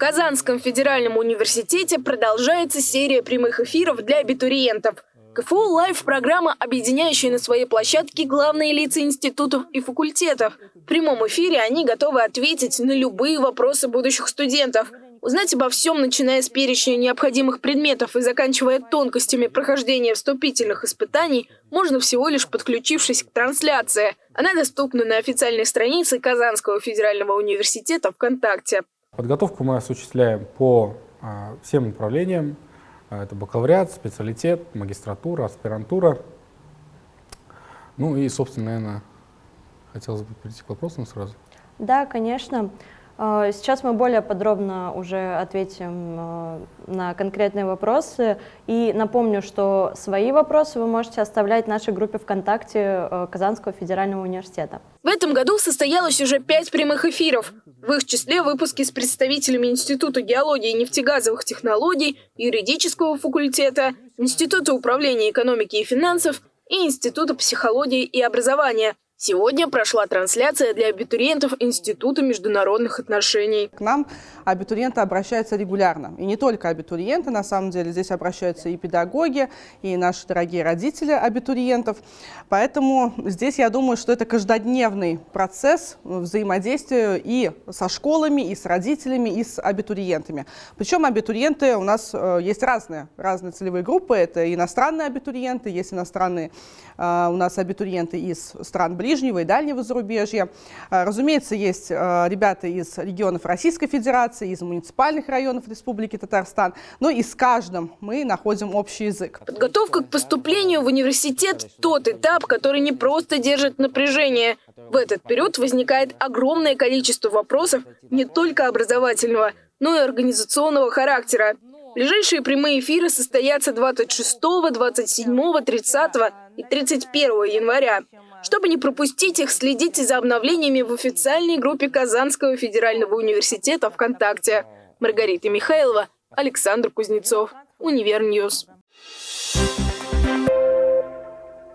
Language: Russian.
Казанском федеральном университете продолжается серия прямых эфиров для абитуриентов. КФУ Лайв – программа, объединяющая на своей площадке главные лица институтов и факультетов. В прямом эфире они готовы ответить на любые вопросы будущих студентов. Узнать обо всем, начиная с перечня необходимых предметов и заканчивая тонкостями прохождения вступительных испытаний, можно всего лишь подключившись к трансляции. Она доступна на официальной странице Казанского федерального университета ВКонтакте. Подготовку мы осуществляем по а, всем направлениям. А, это бакалавриат, специалитет, магистратура, аспирантура. Ну и, собственно, наверное, хотелось бы перейти к вопросам сразу. Да, конечно. А, сейчас мы более подробно уже ответим на конкретные вопросы. И напомню, что свои вопросы вы можете оставлять в нашей группе ВКонтакте а, Казанского федерального университета. В этом году состоялось уже пять прямых эфиров. В их числе выпуски с представителями Института геологии и нефтегазовых технологий, юридического факультета, Института управления экономики и финансов и Института психологии и образования – Сегодня прошла трансляция для абитуриентов Института международных отношений. К нам абитуриенты обращаются регулярно. И не только абитуриенты, на самом деле здесь обращаются и педагоги, и наши дорогие родители абитуриентов. Поэтому здесь я думаю, что это каждодневный процесс взаимодействия и со школами, и с родителями, и с абитуриентами. Причем абитуриенты у нас э, есть разные, разные целевые группы. Это иностранные абитуриенты, есть иностранные э, у нас абитуриенты из стран ближних ближнего и дальнего зарубежья. А, разумеется, есть а, ребята из регионов Российской Федерации, из муниципальных районов Республики Татарстан, но и с каждым мы находим общий язык. Подготовка к поступлению в университет – тот этап, который не просто держит напряжение. В этот период возникает огромное количество вопросов не только образовательного, но и организационного характера. Ближайшие прямые эфиры состоятся 26, 27, 30 и 31 января. Чтобы не пропустить их, следите за обновлениями в официальной группе Казанского федерального университета ВКонтакте. Маргарита Михайлова, Александр Кузнецов, UniverNews.